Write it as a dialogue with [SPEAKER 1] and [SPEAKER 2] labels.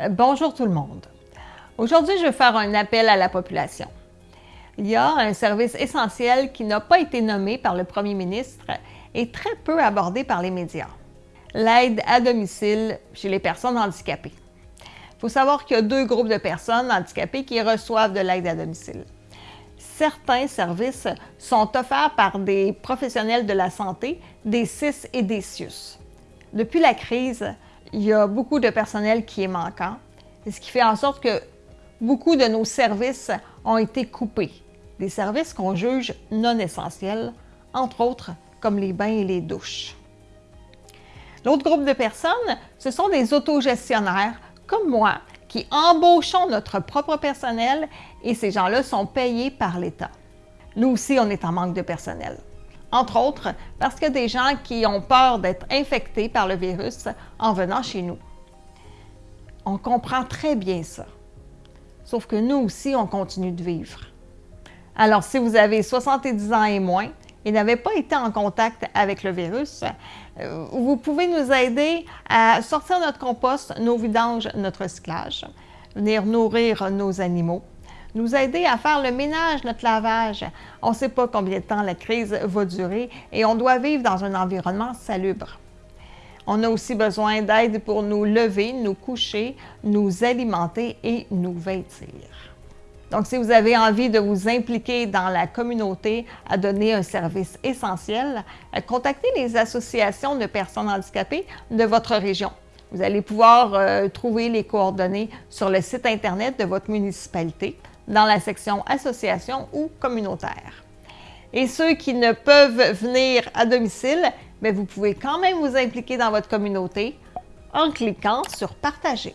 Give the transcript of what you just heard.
[SPEAKER 1] Euh, bonjour tout le monde. Aujourd'hui, je vais faire un appel à la population. Il y a un service essentiel qui n'a pas été nommé par le premier ministre et très peu abordé par les médias. L'aide à domicile chez les personnes handicapées. Il faut savoir qu'il y a deux groupes de personnes handicapées qui reçoivent de l'aide à domicile. Certains services sont offerts par des professionnels de la santé, des CIS et des CIUS. Depuis la crise, il y a beaucoup de personnel qui est manquant, ce qui fait en sorte que beaucoup de nos services ont été coupés. Des services qu'on juge non essentiels, entre autres comme les bains et les douches. L'autre groupe de personnes, ce sont des autogestionnaires comme moi qui embauchons notre propre personnel et ces gens-là sont payés par l'État. Nous aussi, on est en manque de personnel entre autres parce a des gens qui ont peur d'être infectés par le virus en venant chez nous. On comprend très bien ça. Sauf que nous aussi, on continue de vivre. Alors, si vous avez 70 ans et moins et n'avez pas été en contact avec le virus, euh, vous pouvez nous aider à sortir notre compost, nos vidanges, notre recyclage, venir nourrir nos animaux, nous aider à faire le ménage, notre lavage. On ne sait pas combien de temps la crise va durer et on doit vivre dans un environnement salubre. On a aussi besoin d'aide pour nous lever, nous coucher, nous alimenter et nous vêtir. Donc, si vous avez envie de vous impliquer dans la communauté à donner un service essentiel, contactez les associations de personnes handicapées de votre région. Vous allez pouvoir euh, trouver les coordonnées sur le site Internet de votre municipalité dans la section Association ou communautaire. Et ceux qui ne peuvent venir à domicile, mais vous pouvez quand même vous impliquer dans votre communauté en cliquant sur Partager.